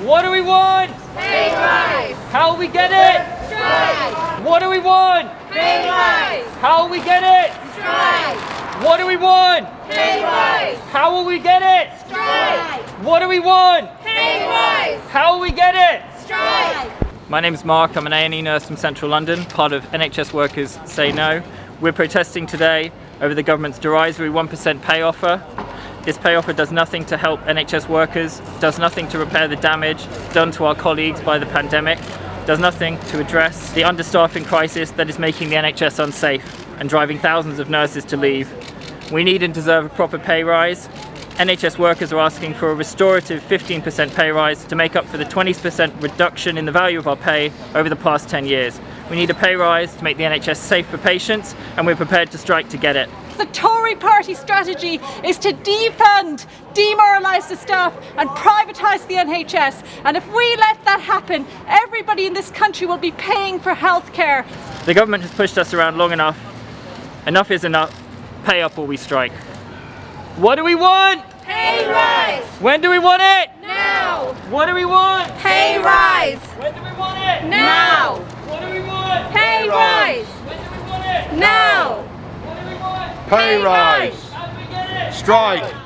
What do we want? Pay rise! How will we get it? Strike! What do we want? Pay rise! How will we get it? Strike! What do we want? Pay rise! How will we get it? Strike! What do we want? Pay rise! How will we get it? Strike! My name's Mark, I'm an A&E nurse from central London, part of NHS Workers Say No. We're protesting today over the government's derisory 1% pay offer. This pay offer does nothing to help NHS workers, does nothing to repair the damage done to our colleagues by the pandemic, does nothing to address the understaffing crisis that is making the NHS unsafe and driving thousands of nurses to leave. We need and deserve a proper pay rise. NHS workers are asking for a restorative 15% pay rise to make up for the 20% reduction in the value of our pay over the past 10 years. We need a pay rise to make the NHS safe for patients and we're prepared to strike to get it. The Tory party strategy is to defund, demoralise the staff and privatise the NHS. And if we let that happen, everybody in this country will be paying for healthcare. The government has pushed us around long enough. Enough is enough. Pay up or we strike. What do we want? Pay rise! When do we want it? Now! What do we want? Pay rise! When do we want it? Now! What do we want? Pay rise! When do we want it? Now! What do we want? Pay rise. How do we get it? Strike.